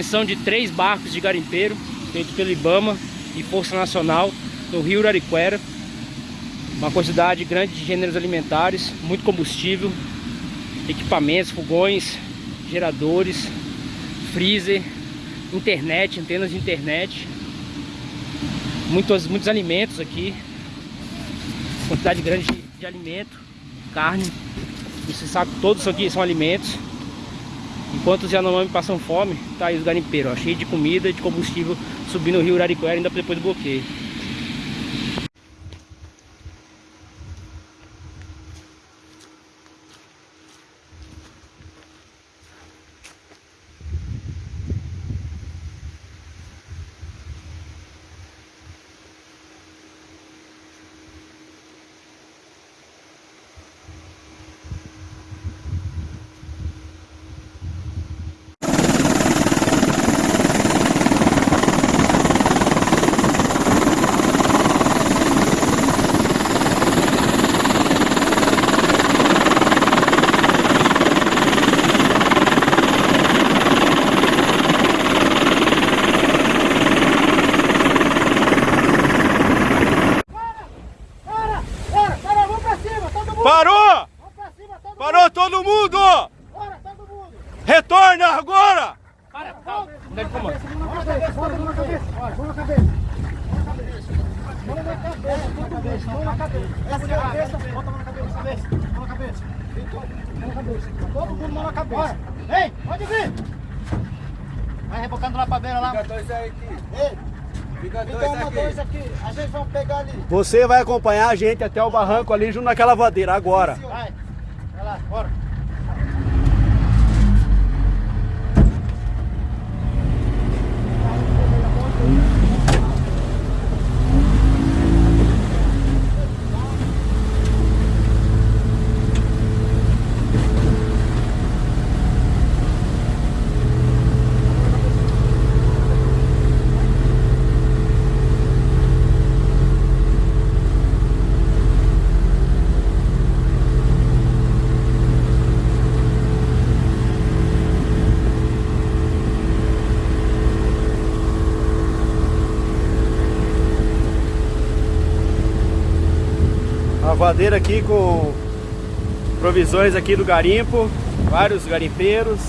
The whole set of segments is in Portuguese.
apreensão de três barcos de garimpeiro feito pelo IBAMA e Força Nacional no Rio Urariquera. Uma quantidade grande de gêneros alimentares, muito combustível, equipamentos, fogões, geradores, freezer, internet, antenas de internet, muitos, muitos alimentos aqui, quantidade grande de, de alimento, carne, você sabe todos aqui são alimentos. Enquanto os Yanomami passam fome, tá aí os garimpeiros, ó, cheio de comida e de combustível subindo o rio Urariquera ainda depois do bloqueio. Parou! Parou todo mundo! Bora, todo mundo! Retorna agora! Para, comando. Mão na cabeça, mão na cabeça, mão na cabeça. Mão na cabeça, mão na cabeça, mão na cabeça. Essa é a cabeça, bota a mão na cabeça, cabeça, mão na cabeça. Mão na cabeça. Todo mundo mão na cabeça. Ei, pode vir! Vai rebocando lá pra beira lá. Ei, Fica dois uma, aqui. dois aqui. A gente vai pegar ali. Você vai acompanhar a gente até o barranco ali junto naquela vadeira agora. Vai. Vai lá, bora. A vadeira aqui com provisões aqui do garimpo, vários garimpeiros,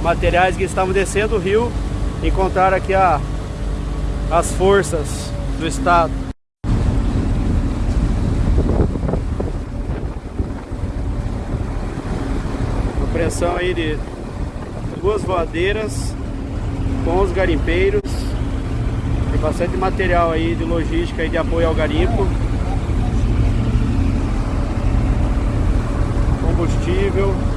materiais que estavam descendo o rio, encontraram aqui a, as forças do estado. Apreensão aí de duas voadeiras com os garimpeiros. Tem bastante material aí de logística e de apoio ao garimpo. Combustível